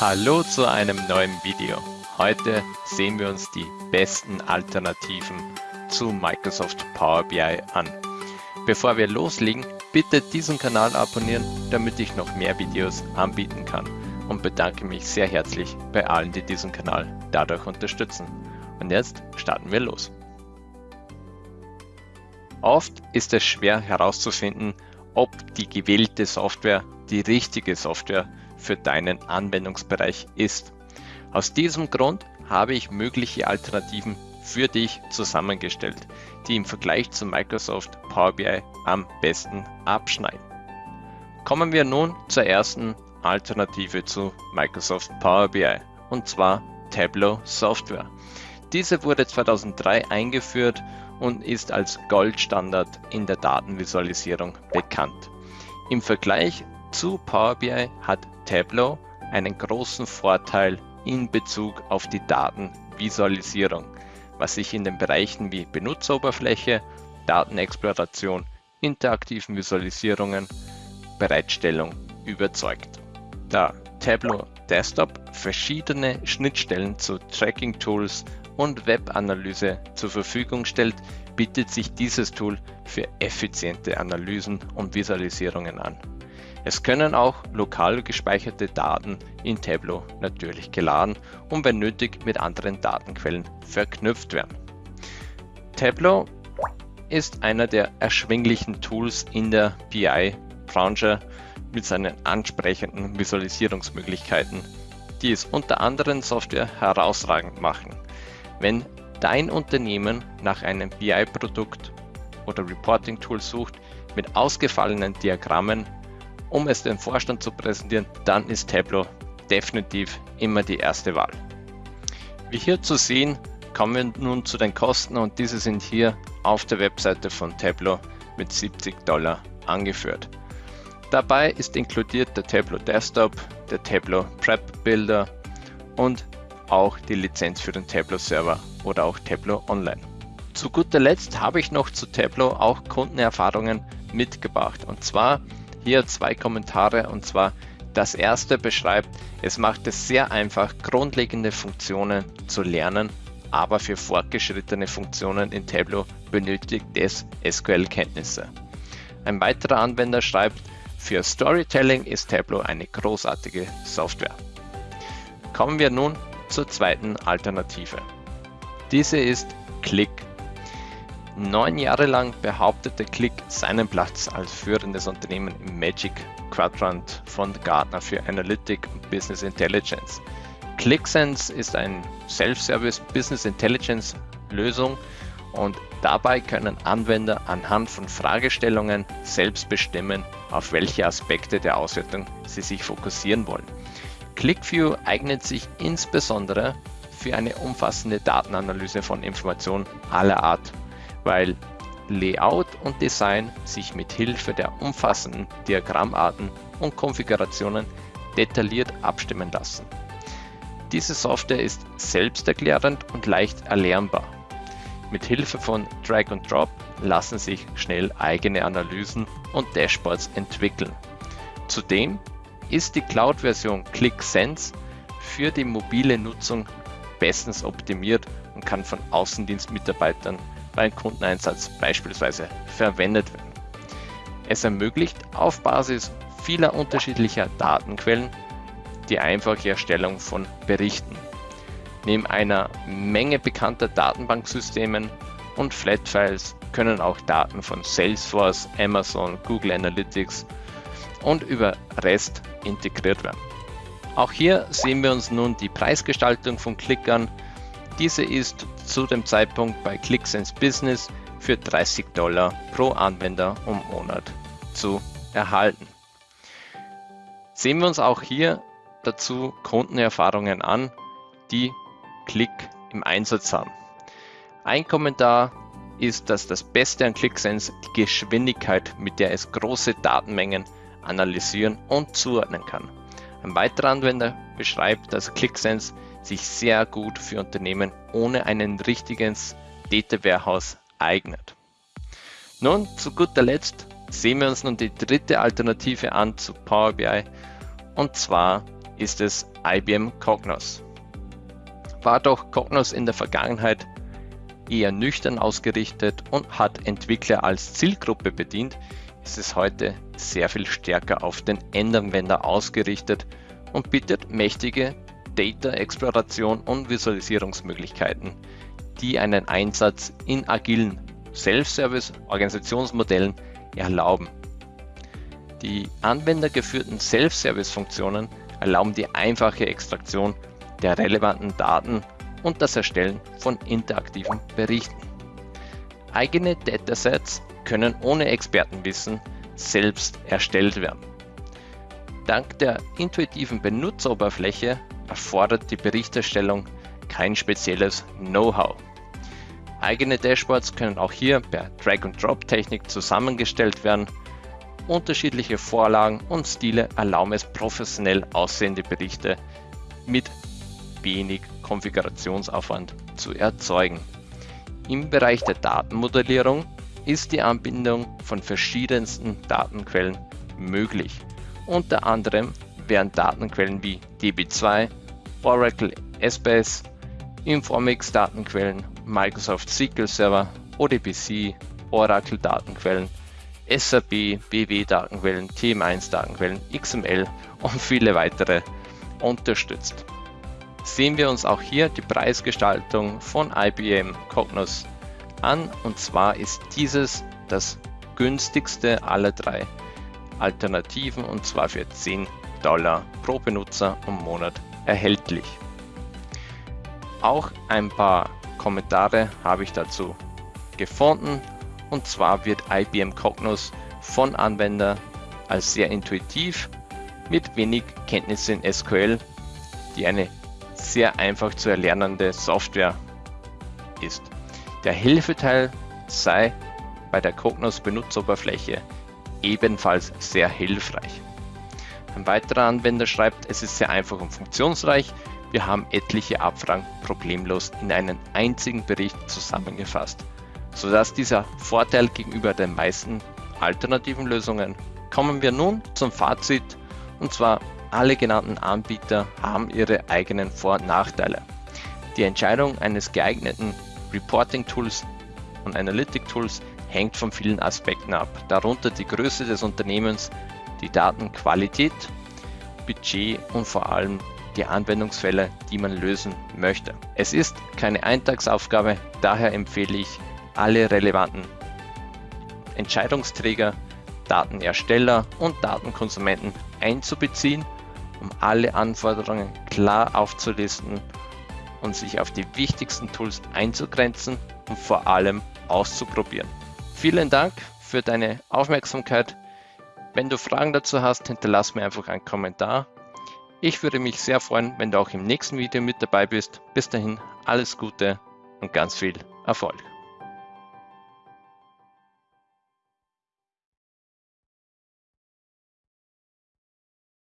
Hallo zu einem neuen Video. Heute sehen wir uns die besten Alternativen zu Microsoft Power BI an. Bevor wir loslegen, bitte diesen Kanal abonnieren, damit ich noch mehr Videos anbieten kann und bedanke mich sehr herzlich bei allen, die diesen Kanal dadurch unterstützen. Und jetzt starten wir los. Oft ist es schwer herauszufinden, ob die gewählte Software die richtige Software für deinen Anwendungsbereich ist. Aus diesem Grund habe ich mögliche Alternativen für dich zusammengestellt, die im Vergleich zu Microsoft Power BI am besten abschneiden. Kommen wir nun zur ersten Alternative zu Microsoft Power BI und zwar Tableau Software. Diese wurde 2003 eingeführt und ist als Goldstandard in der Datenvisualisierung bekannt. Im Vergleich zu Power BI hat Tableau einen großen Vorteil in Bezug auf die Datenvisualisierung, was sich in den Bereichen wie Benutzeroberfläche, Datenexploration, interaktiven Visualisierungen, Bereitstellung überzeugt. Da Tableau Desktop verschiedene Schnittstellen zu Tracking-Tools und Webanalyse zur Verfügung stellt, bietet sich dieses Tool für effiziente Analysen und Visualisierungen an. Es können auch lokal gespeicherte Daten in Tableau natürlich geladen und wenn nötig mit anderen Datenquellen verknüpft werden. Tableau ist einer der erschwinglichen Tools in der BI-Branche mit seinen ansprechenden Visualisierungsmöglichkeiten, die es unter anderem Software herausragend machen. Wenn dein Unternehmen nach einem BI-Produkt oder Reporting-Tool sucht mit ausgefallenen Diagrammen, um es dem Vorstand zu präsentieren, dann ist Tableau definitiv immer die erste Wahl. Wie hier zu sehen, kommen wir nun zu den Kosten und diese sind hier auf der Webseite von Tableau mit 70 Dollar angeführt. Dabei ist inkludiert der Tableau Desktop, der Tableau Prep Builder und auch die Lizenz für den Tableau Server oder auch Tableau Online. Zu guter Letzt habe ich noch zu Tableau auch Kundenerfahrungen mitgebracht und zwar hier zwei Kommentare und zwar das erste beschreibt, es macht es sehr einfach, grundlegende Funktionen zu lernen, aber für fortgeschrittene Funktionen in Tableau benötigt es SQL-Kenntnisse. Ein weiterer Anwender schreibt, für Storytelling ist Tableau eine großartige Software. Kommen wir nun zur zweiten Alternative. Diese ist Click Neun Jahre lang behauptete Click seinen Platz als führendes Unternehmen im Magic Quadrant von Gartner für Analytic und Business Intelligence. ClickSense ist ein Self-Service Business Intelligence Lösung und dabei können Anwender anhand von Fragestellungen selbst bestimmen, auf welche Aspekte der Auswertung sie sich fokussieren wollen. ClickView eignet sich insbesondere für eine umfassende Datenanalyse von Informationen aller Art weil Layout und Design sich mit Hilfe der umfassenden Diagrammarten und Konfigurationen detailliert abstimmen lassen. Diese Software ist selbsterklärend und leicht erlernbar. Mit Hilfe von Drag and Drop lassen sich schnell eigene Analysen und Dashboards entwickeln. Zudem ist die Cloud-Version ClickSense für die mobile Nutzung bestens optimiert und kann von Außendienstmitarbeitern beim Kundeneinsatz beispielsweise verwendet werden. Es ermöglicht auf Basis vieler unterschiedlicher Datenquellen die einfache Erstellung von Berichten. Neben einer Menge bekannter Datenbanksystemen und Flatfiles können auch Daten von Salesforce, Amazon, Google Analytics und über REST integriert werden. Auch hier sehen wir uns nun die Preisgestaltung von Click an. Diese ist zu dem Zeitpunkt bei ClickSense Business für 30 Dollar pro Anwender und Monat zu erhalten. Sehen wir uns auch hier dazu Kundenerfahrungen an, die Click im Einsatz haben. Ein Kommentar ist, dass das Beste an ClickSense die Geschwindigkeit, mit der es große Datenmengen analysieren und zuordnen kann. Ein weiterer Anwender beschreibt, dass ClickSense sich sehr gut für Unternehmen ohne ein richtiges Data Warehouse eignet. Nun, zu guter Letzt sehen wir uns nun die dritte Alternative an zu Power BI und zwar ist es IBM Cognos. War doch Cognos in der Vergangenheit eher nüchtern ausgerichtet und hat Entwickler als Zielgruppe bedient, ist es heute sehr viel stärker auf den Endanwender ausgerichtet und bietet mächtige Data-Exploration und Visualisierungsmöglichkeiten, die einen Einsatz in agilen Self-Service-Organisationsmodellen erlauben. Die anwendergeführten Self-Service-Funktionen erlauben die einfache Extraktion der relevanten Daten und das Erstellen von interaktiven Berichten. Eigene Datasets können ohne Expertenwissen selbst erstellt werden. Dank der intuitiven Benutzeroberfläche erfordert die Berichterstellung kein spezielles Know-how. Eigene Dashboards können auch hier per Drag-and-Drop-Technik zusammengestellt werden. Unterschiedliche Vorlagen und Stile erlauben es professionell aussehende Berichte mit wenig Konfigurationsaufwand zu erzeugen. Im Bereich der Datenmodellierung ist die Anbindung von verschiedensten Datenquellen möglich. Unter anderem werden Datenquellen wie DB2, Oracle SBS, Informix Datenquellen, Microsoft SQL Server, ODBC, Oracle Datenquellen, SAP, BW Datenquellen, TM1 Datenquellen, XML und viele weitere unterstützt. Sehen wir uns auch hier die Preisgestaltung von IBM Cognos an und zwar ist dieses das günstigste aller drei Alternativen und zwar für 10 Dollar pro Benutzer im Monat erhältlich. Auch ein paar Kommentare habe ich dazu gefunden und zwar wird IBM Cognos von Anwendern als sehr intuitiv mit wenig Kenntnisse in SQL, die eine sehr einfach zu erlernende Software ist. Der Hilfeteil sei bei der Cognos Benutzeroberfläche ebenfalls sehr hilfreich. Ein weiterer Anwender schreibt, es ist sehr einfach und funktionsreich. Wir haben etliche Abfragen problemlos in einen einzigen Bericht zusammengefasst, sodass dieser Vorteil gegenüber den meisten alternativen Lösungen. Kommen wir nun zum Fazit und zwar alle genannten Anbieter haben ihre eigenen Vor- und Nachteile. Die Entscheidung eines geeigneten Reporting-Tools und Analytic-Tools hängt von vielen Aspekten ab, darunter die Größe des Unternehmens, die Datenqualität, Budget und vor allem die Anwendungsfälle, die man lösen möchte. Es ist keine Eintagsaufgabe, daher empfehle ich, alle relevanten Entscheidungsträger, Datenersteller und Datenkonsumenten einzubeziehen, um alle Anforderungen klar aufzulisten und sich auf die wichtigsten Tools einzugrenzen und vor allem auszuprobieren. Vielen Dank für deine Aufmerksamkeit. Wenn du Fragen dazu hast, hinterlass mir einfach einen Kommentar. Ich würde mich sehr freuen, wenn du auch im nächsten Video mit dabei bist. Bis dahin alles Gute und ganz viel Erfolg.